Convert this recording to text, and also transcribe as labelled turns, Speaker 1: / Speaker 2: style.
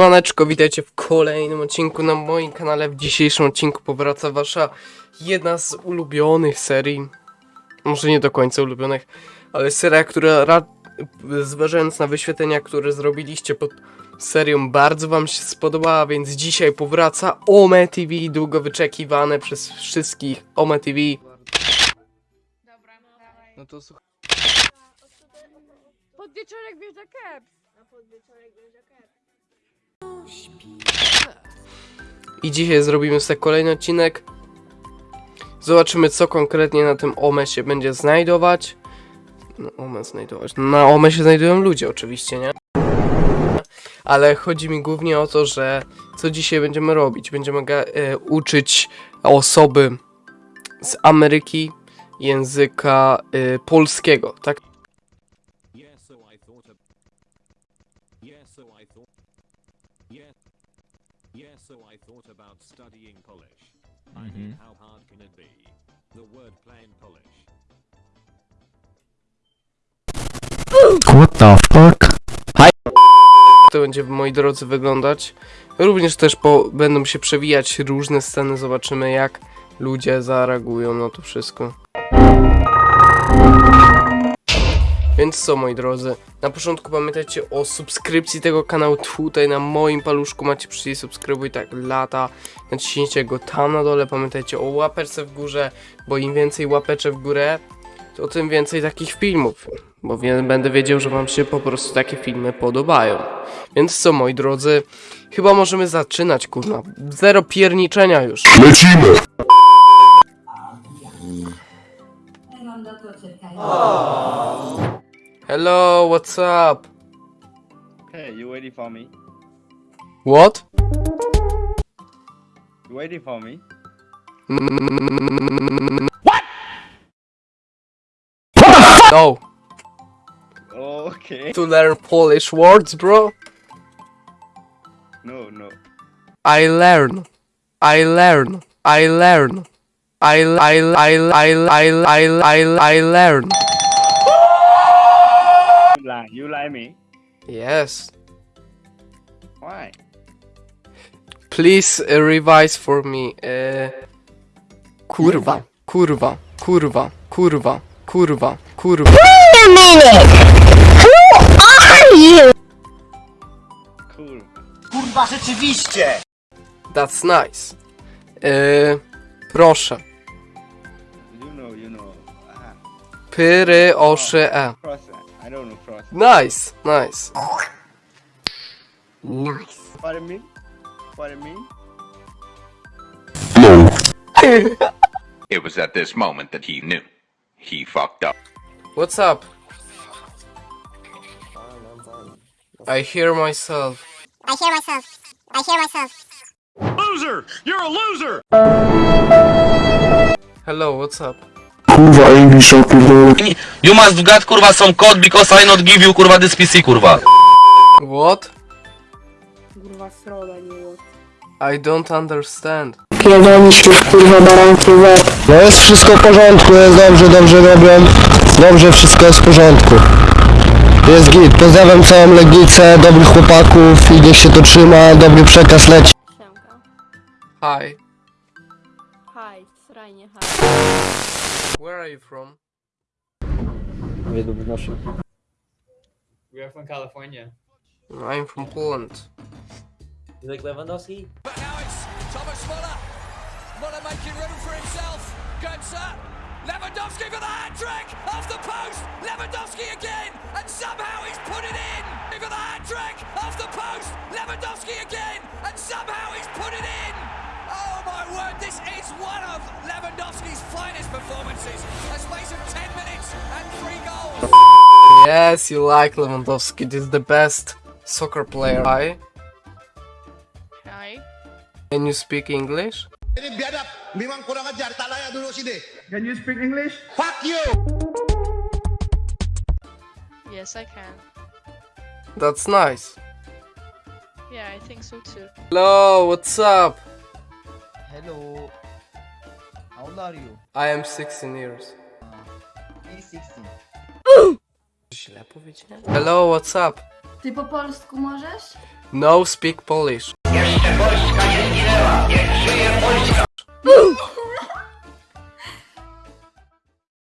Speaker 1: Maneczko, witajcie w kolejnym odcinku na moim kanale. W dzisiejszym odcinku powraca wasza jedna z ulubionych serii. Może nie do końca ulubionych, ale seria, która ra- zważając na wyświetlenia, które zrobiliście pod serią, bardzo wam się spodobała, więc dzisiaj powraca Ome TV, długo wyczekiwane przez wszystkich Ome TV. No to słuchaj.
Speaker 2: Podwieczorek wjeżdża keps.
Speaker 1: I dzisiaj zrobimy sobie kolejny odcinek. Zobaczymy, co konkretnie na tym OME się będzie znajdować. No, OME znajdować. Na OME się znajdują ludzie, oczywiście, nie? Ale chodzi mi głównie o to, że co dzisiaj będziemy robić? Będziemy e, uczyć osoby z Ameryki języka e, polskiego, tak?
Speaker 3: Yeah. Yeah, so I thought. Yeah. Yeah, so I thought about studying Polish. I mean, how hard can it be? The word plain Polish.
Speaker 4: What the fuck?
Speaker 1: to będzie, moi drodzy, wyglądać. Również też po, będą się przewijać różne sceny, zobaczymy jak ludzie zareagują na to wszystko. Więc co, moi drodzy, na początku pamiętajcie o subskrypcji tego kanału tutaj na moim paluszku macie przycisk subskrybuj tak lata, naciśnijcie go tam na dole, pamiętajcie o łapeczce w górze, bo im więcej łapeczek w górę, to tym więcej takich filmów, bo wie, będę wiedział, że wam się po prostu takie filmy podobają. Więc co, moi drodzy, chyba możemy zaczynać, kurna. Zero pierniczenia już. Hello, what's up?
Speaker 5: Hey, you waiting for me?
Speaker 1: What?
Speaker 5: You waiting for me? What?
Speaker 1: No,
Speaker 5: Okay.
Speaker 1: to learn Polish words, bro.
Speaker 5: No, no.
Speaker 1: I learn. I learn. I learn. I I I I I I I I learn.
Speaker 5: You lie. You lie me.
Speaker 1: Yes.
Speaker 5: Why?
Speaker 1: Please uh, revise for me. Uh, kurwa, kurwa, kurwa, kurwa, kurwa, kurwa.
Speaker 5: Cool.
Speaker 6: Kurwa, rzeczywiście!
Speaker 1: That's nice. Uh, proszę.
Speaker 5: You know, you know. Ah,
Speaker 1: Pyry oszy e.
Speaker 5: cross. I don't know cross.
Speaker 1: Nice, nice.
Speaker 5: Pardon me? Pardon me?
Speaker 7: It was at this moment that he knew. He fucked up.
Speaker 1: What's up? I hear myself.
Speaker 8: I hear myself. I hear myself.
Speaker 3: Loser! You're a loser!
Speaker 1: Hello, what's up?
Speaker 4: Kurwa, English opierdolę.
Speaker 9: You must get kurwa some code because I not give you kurwa this PC kurwa.
Speaker 1: What?
Speaker 2: Kurwa sroda, nie łot.
Speaker 1: I don't understand.
Speaker 4: Pierdolisz już kurwa baranki No jest wszystko w porządku, jest dobrze, dobrze robią. Dobrze, wszystko jest w porządku. Jest git, pozdrawiam całą Legnicę, dobrych chłopaków i niech się to trzyma, dobry przekaz leci.
Speaker 2: Siemka.
Speaker 1: Hi.
Speaker 2: Haj, srajnie, haj.
Speaker 1: Where are you from?
Speaker 10: We are from California.
Speaker 1: I'm from Poland.
Speaker 10: You like Lewandowski?
Speaker 11: But now it's Thomas Muller. Muller making room for himself. Götze. Lewandowski for the hat trick. Off the post. Lewandowski again. And somehow he's put it in. For the hat trick. Off the post. Lewandowski again. And somehow he's put it in. Oh my word. This is one of Lewandowski's
Speaker 1: Yes, you like Lewandowski. This is the best soccer player. Hi.
Speaker 2: Haj.
Speaker 1: Can you speak English?
Speaker 6: Can you speak English? Fuck you!
Speaker 2: Yes, I can.
Speaker 1: That's nice.
Speaker 2: Yeah, I think so too.
Speaker 1: Hello, what's up?
Speaker 6: Hello. How old are you?
Speaker 1: I am 16 years. Ah.
Speaker 6: Me 16.
Speaker 1: Źle powiedziałem? Hello, what's up?
Speaker 8: Ty po polsku możesz?
Speaker 1: No speak Polish.
Speaker 8: Jeszcze Polska nie zginęła, niech żyje Polska!